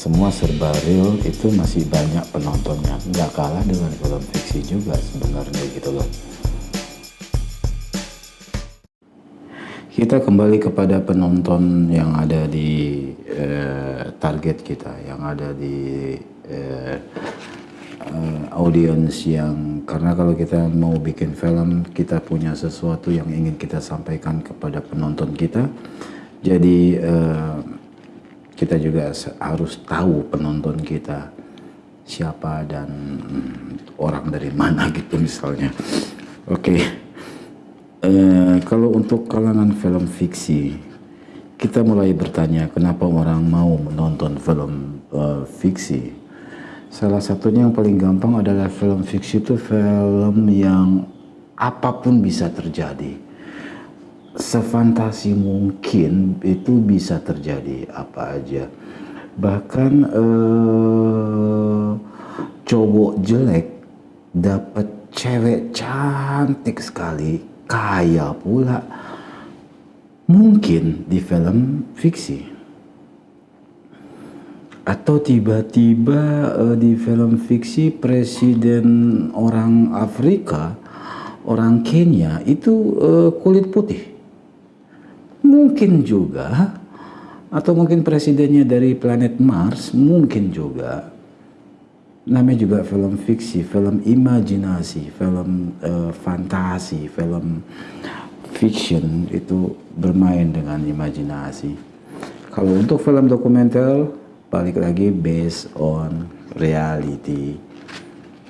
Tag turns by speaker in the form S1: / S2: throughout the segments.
S1: semua serba real itu masih banyak penontonnya. Nggak kalah dengan film fiksi juga sebenarnya gitu loh. Kita kembali kepada penonton yang ada di eh, target kita yang ada di eh, uh, audiens yang karena kalau kita mau bikin film kita punya sesuatu yang ingin kita sampaikan kepada penonton kita. Jadi uh, kita juga harus tahu penonton kita siapa dan orang dari mana gitu misalnya oke okay. uh, kalau untuk kalangan film fiksi kita mulai bertanya kenapa orang mau menonton film uh, fiksi Salah satunya yang paling gampang adalah film fiksi itu film yang apa pun bisa terjadi. Sefantasi mungkin itu bisa terjadi apa aja. Bahkan eh, cowok jelek dapat cewek cantik sekali, kaya pula. Mungkin di film fiksi atau tiba-tiba uh, di film fiksi presiden orang Afrika, orang Kenya itu uh, kulit putih. Mungkin juga atau mungkin presidennya dari planet Mars, mungkin juga. Namanya juga film fiksi, film imajinasi, film uh, fantasi, film fiction itu bermain dengan imajinasi. Kalau untuk film dokumenter balik lagi based on reality.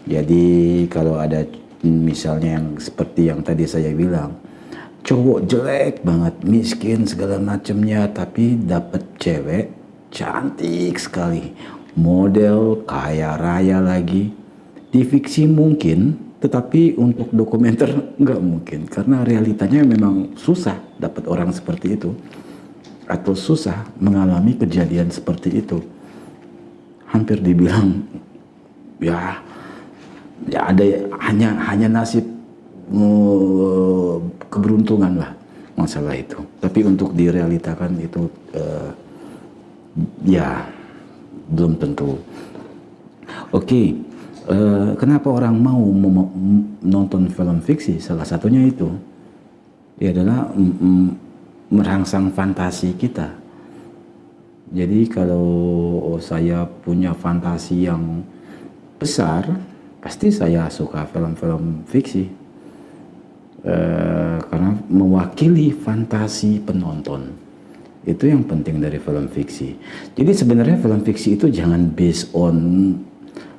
S1: Jadi kalau ada misalnya yang seperti yang tadi saya bilang, cowok jelek banget, miskin segala macamnya, tapi dapat cewek cantik sekali, model kaya raya lagi. Di fiksi mungkin, tetapi untuk dokumenter nggak mungkin. Karena realitanya memang susah dapat orang seperti itu. Atau susah mengalami kejadian seperti itu. Hampir dibilang ya ya ada hanya hanya nasib uh, keberuntungan lah masalah itu tapi untuk direalitakan itu uh, ya belum tentu oke okay. uh, kenapa orang mau menonton film fiksi salah satunya itu ya adalah merangsang fantasi kita. Jadi kalau saya punya fantasi yang besar, pasti saya suka film-film fiksi. E, karena mewakili fantasi penonton. Itu yang penting dari film fiksi. Jadi sebenarnya film fiksi itu jangan based on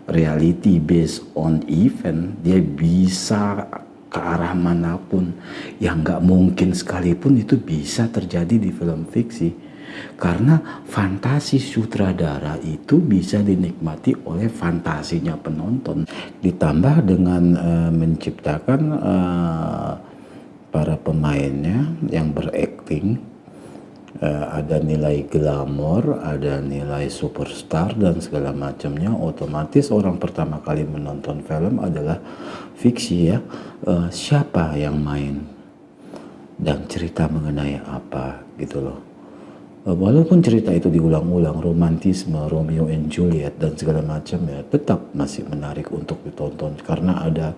S1: reality, based on event. Dia bisa ke arah mana pun yang nggak mungkin sekalipun itu bisa terjadi di film fiksi karena fantasi sutradara itu bisa dinikmati oleh fantasinya penonton. Ditambah dengan uh, menciptakan uh, para pemainnya yang berakting uh, ada nilai glamor, ada nilai superstar dan segala macamnya otomatis orang pertama kali menonton film adalah fiksi ya uh, siapa yang main dan cerita mengenai apa gitu loh walaupun cerita itu diulang-ulang romantisme Romeo and Juliet dan segala macam ya tetap masih menarik untuk ditonton karena ada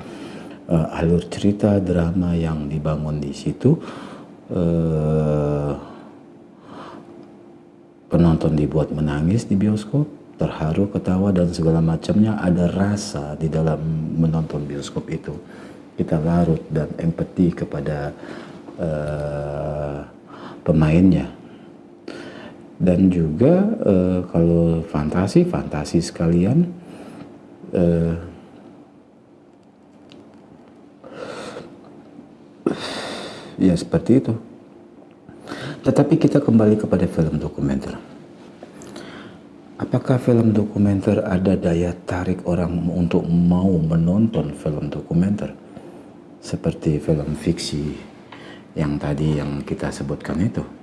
S1: uh, alur cerita drama yang dibangun di situ uh, penonton dibuat menangis di bioskop terharu, ketawa dan segala macamnya ada rasa di dalam menonton bioskop itu. Kita larut dan empati kepada uh, pemainnya. Dan juga uh, kalau fantasi, fantasi sekalian uh, ya seperti itu. Tetapi kita kembali kepada film dokumenter. Apakah film dokumenter ada daya tarik orang untuk mau menonton film dokumenter? Seperti film fiksi yang tadi yang kita sebutkan itu.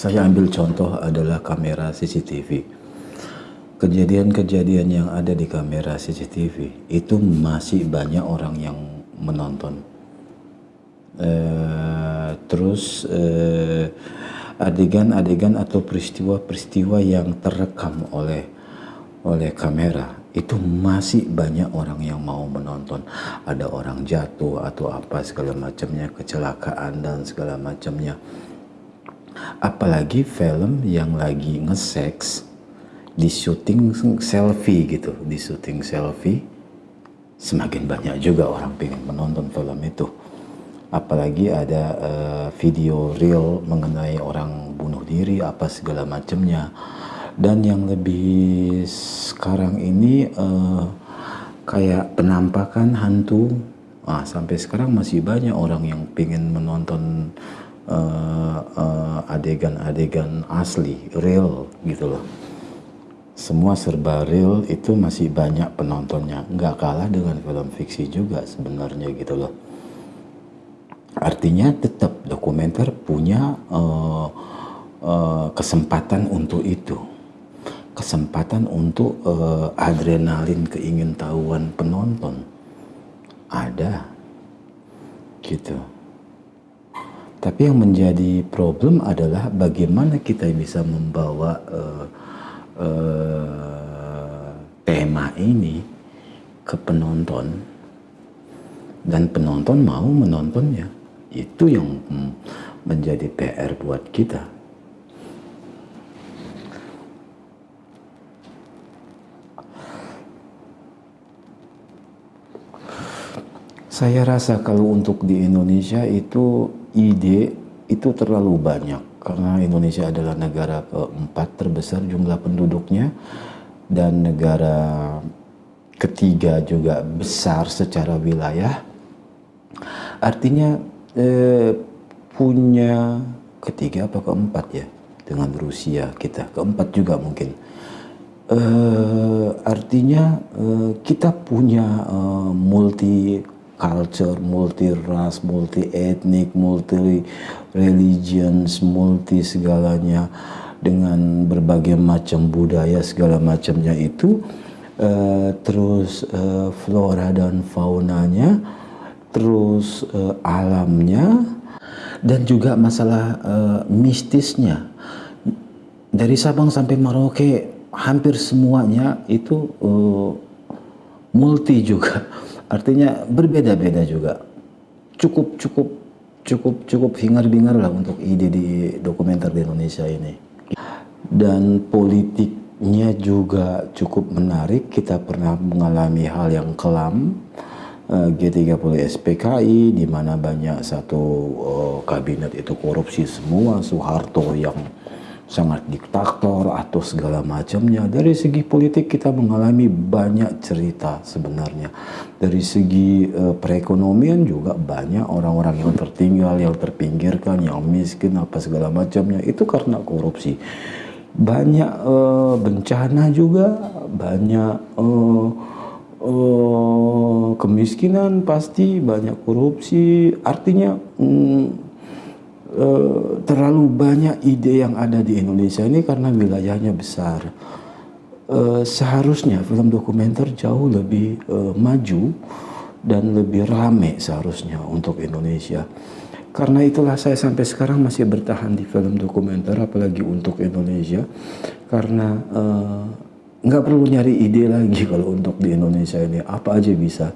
S1: Saya ambil contoh adalah kamera CCTV. Kejadian-kejadian yang ada di kamera CCTV itu masih banyak orang yang menonton. Uh, terus uh, adegan-adegan atau peristiwa-peristiwa yang terekam oleh oleh kamera itu masih banyak orang yang mau menonton ada orang jatuh atau apa segala macamnya kecelakaan dan segala macamnya apalagi film yang lagi nge-sex di syuting selfie gitu di syuting selfie semakin banyak juga orang pengen menonton film itu. Apalagi ada uh, video real mengenai orang bunuh diri apa segala macamnya. Dan yang lebih sekarang ini uh, kayak penampakan hantu. Ah sampai sekarang masih banyak orang yang pengen menonton adegan-adegan uh, uh, asli real gitu loh. Semua serba real itu masih banyak penontonnya. Nggak kalah dengan film fiksi juga sebenarnya gitu loh. Artinya tetap dokumenter punya uh, uh, kesempatan untuk itu. Kesempatan untuk uh, adrenalin keingintahuan penonton. Ada. Gitu tapi yang menjadi problem adalah bagaimana kita bisa membawa uh, uh, tema ini ke penonton. Dan penonton mau menontonnya. Itu yang menjadi PR buat kita Saya rasa kalau untuk di Indonesia itu ide itu terlalu banyak karena Indonesia adalah negara keempat terbesar jumlah penduduknya dan negara ketiga juga besar secara wilayah. Artinya eh, punya ketiga apa keempat ya dengan Rusia kita keempat juga mungkin. Eh, artinya eh, kita punya eh, multi culture, multi ras, multi etnik, multi religions, multi segalanya dengan berbagai macam budaya segala macamnya itu uh, terus uh, flora dan faunanya terus uh, alamnya dan juga masalah uh, mistisnya. Dari Sabang sampai Merauke hampir semuanya itu uh, multi juga Artinya berbeda-beda juga. Cukup cukup cukup cukup hingar-bingar lah untuk ide di dokumenter di Indonesia ini. Dan politiknya juga cukup menarik. Kita pernah mengalami hal yang kelam. Eh, G30 SPKI di mana banyak satu uh, kabinet itu korupsi semua Soeharto yang sangat diktator atau segala macamnya. Dari segi politik kita mengalami banyak cerita sebenarnya. Dari segi uh, perekonomian juga banyak orang-orang yang tertinggal, yang terpinggirkan, yang miskin apa segala macamnya itu karena korupsi. Banyak uh, bencana juga, banyak uh, uh, kemiskinan pasti, banyak korupsi. Artinya um, Uh, terlalu banyak ide yang ada di Indonesia ini karena wilayahnya besar. Uh, seharusnya film dokumenter jauh lebih uh, maju dan lebih rame seharusnya untuk Indonesia. Karena itulah saya sampai sekarang masih bertahan di film dokumenter, apalagi untuk Indonesia, karena nggak perlu nyari ide lagi kalau untuk di Indonesia ini apa aja bisa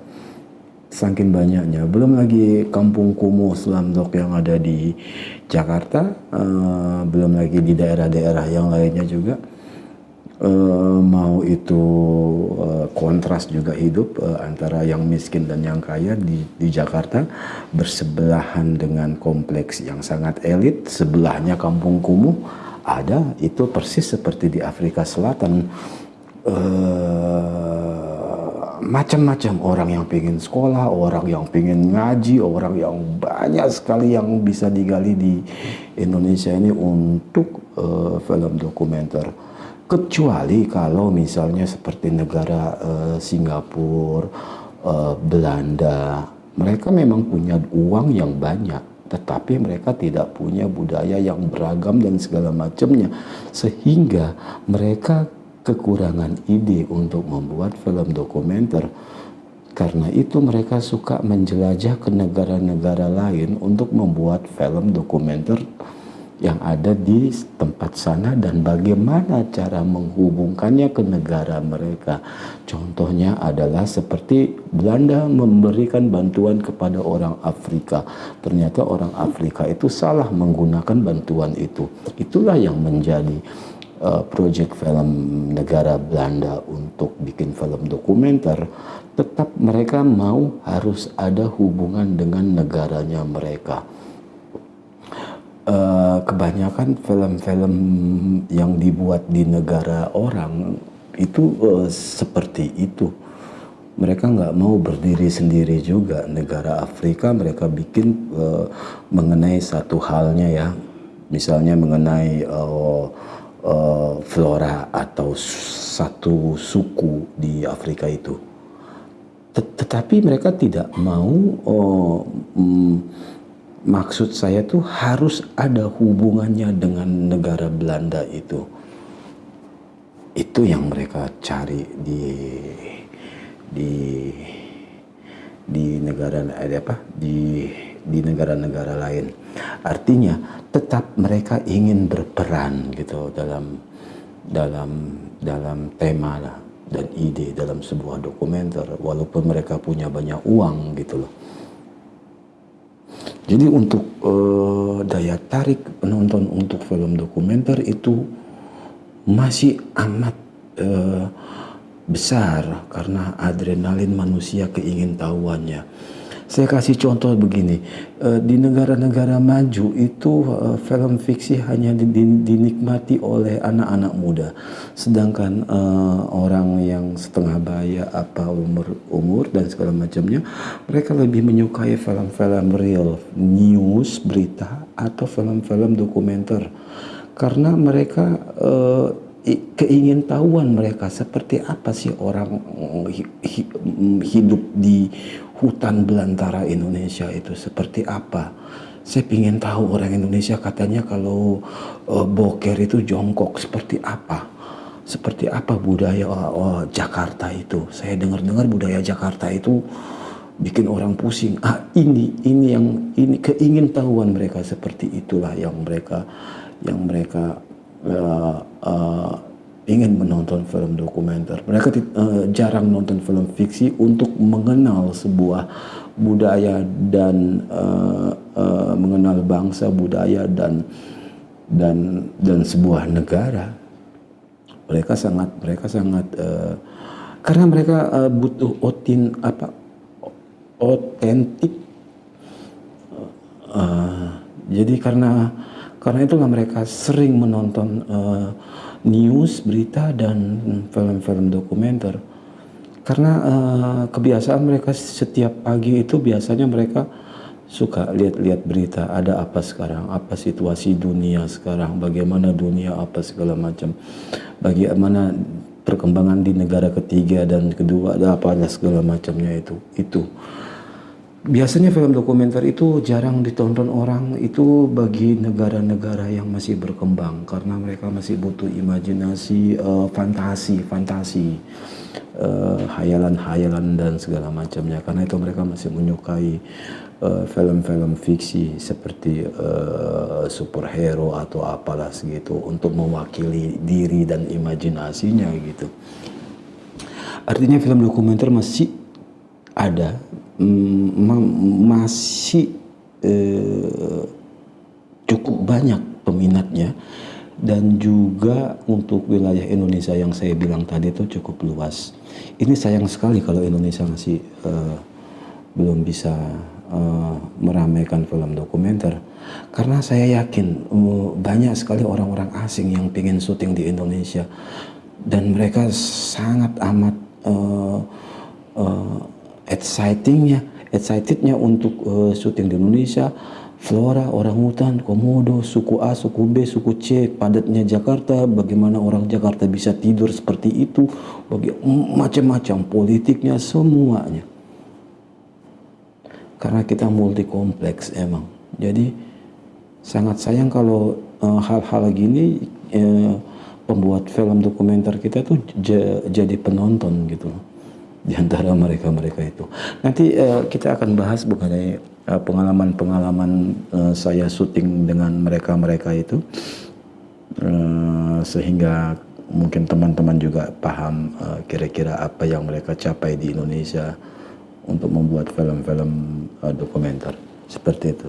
S1: saking banyaknya. Belum lagi kampung kumuh slumdog yang ada di Jakarta, uh, belum lagi di daerah-daerah yang lainnya juga. Uh, mau itu uh, kontras juga hidup uh, antara yang miskin dan yang kaya di, di Jakarta bersebelahan dengan kompleks yang sangat elit sebelahnya kampung kumuh ada itu persis seperti di Afrika Selatan uh, macam-macam orang yang pengen sekolah, orang yang pengen ngaji, orang yang banyak sekali yang bisa digali di Indonesia ini untuk uh, film dokumenter. Kecuali kalau misalnya seperti negara uh, Singapura, uh, Belanda, mereka memang punya uang yang banyak, tetapi mereka tidak punya budaya yang beragam dan segala macamnya, sehingga mereka kekurangan ide untuk membuat film dokumenter. Karena itu mereka suka menjelajah ke negara-negara lain untuk membuat film dokumenter yang ada di tempat sana dan bagaimana cara menghubungkannya ke negara mereka. Contohnya adalah seperti Belanda memberikan bantuan kepada orang Afrika. Ternyata orang Afrika itu salah menggunakan bantuan itu. Itulah yang menjadi uh, proyek film negara Belanda untuk bikin film dokumenter. Tetap mereka mau harus ada hubungan dengan negaranya mereka uh, kebanyakan film-film yang dibuat di negara orang itu uh, seperti itu. Mereka nggak mau berdiri sendiri juga. Negara Afrika mereka bikin uh, mengenai satu halnya ya, misalnya mengenai uh, uh, flora atau satu suku di Afrika itu. Tetapi mereka tidak mau uh, um, maksud saya tuh harus ada hubungannya dengan negara Belanda itu. Itu yang mereka cari di di di negara ada apa di di negara-negara lain. Artinya tetap mereka ingin berperan gitu dalam dalam dalam tema lah dan ide dalam sebuah dokumenter walaupun mereka punya banyak uang gitu loh jadi untuk uh, daya tarik penonton untuk film dokumenter itu masih amat uh, besar karena adrenalin manusia keingintahuannya. Saya kasih contoh begini, uh, di negara-negara maju itu uh, film fiksi hanya dinikmati oleh anak-anak muda, sedangkan uh, orang yang setengah baya apa umur umur dan segala macamnya, mereka lebih menyukai film-film real, news, berita atau film-film dokumenter, karena mereka keingintahuan mereka seperti apa sih orang hidup di hutan belantara Indonesia itu seperti apa. Saya ingin tahu orang Indonesia katanya kalau uh, boker itu jongkok seperti apa. Seperti apa budaya oh, oh, Jakarta itu. Saya dengar-dengar budaya Jakarta itu bikin orang pusing. Ah ini ini yang ini keingintahuan mereka seperti itulah yang mereka yang mereka uh, uh, ingin menonton film dokumenter. Mereka uh, jarang nonton film fiksi untuk mengenal sebuah budaya dan uh, uh, mengenal bangsa, budaya dan dan dan sebuah negara. Mereka sangat mereka sangat uh, karena mereka uh, butuh otin apa otentik. Uh, jadi karena karena itulah mereka sering menonton uh, news, berita dan film-film dokumenter. Karena uh, kebiasaan mereka setiap pagi itu biasanya mereka suka lihat-lihat berita ada apa sekarang, apa situasi dunia sekarang, bagaimana dunia apa segala macam, bagaimana perkembangan di negara ketiga dan kedua ada apa ada segala macamnya itu itu biasanya film dokumenter itu jarang ditonton orang. Itu bagi negara-negara yang masih berkembang. Karena mereka masih butuh imajinasi uh, fantasi fantasi uh, hayalan-hayalan dan segala macamnya. Karena itu mereka masih menyukai eh, film-film uh, fiksi seperti uh, superhero atau apalah segitu untuk mewakili diri dan imajinasinya gitu. Artinya film dokumenter masih ada masih eh, cukup banyak peminatnya. Dan juga untuk wilayah Indonesia yang saya bilang tadi itu cukup luas. Ini sayang sekali kalau Indonesia masih uh, belum bisa uh, meramaikan film dokumenter. Karena saya yakin uh, banyak sekali orang-orang asing yang ingin syuting di Indonesia. Dan mereka sangat amat uh, excitingnya, excitednya untuk uh, syuting di Indonesia, flora, orang hutan, komodo, suku A, suku B, suku C, padatnya Jakarta, bagaimana orang Jakarta bisa tidur seperti itu, bagi macam-macam politiknya semuanya. Karena kita multi kompleks emang. Jadi sangat sayang kalau eh, hal-hal uh, gini uh, pembuat film dokumenter kita tuh jadi penonton gitu di antara mereka-mereka itu. Nanti uh, kita akan bahas mengenai uh, pengalaman-pengalaman uh, saya syuting dengan mereka-mereka itu uh, sehingga mungkin teman-teman juga paham kira-kira uh, apa yang mereka capai di Indonesia untuk membuat film-film uh, dokumenter seperti itu.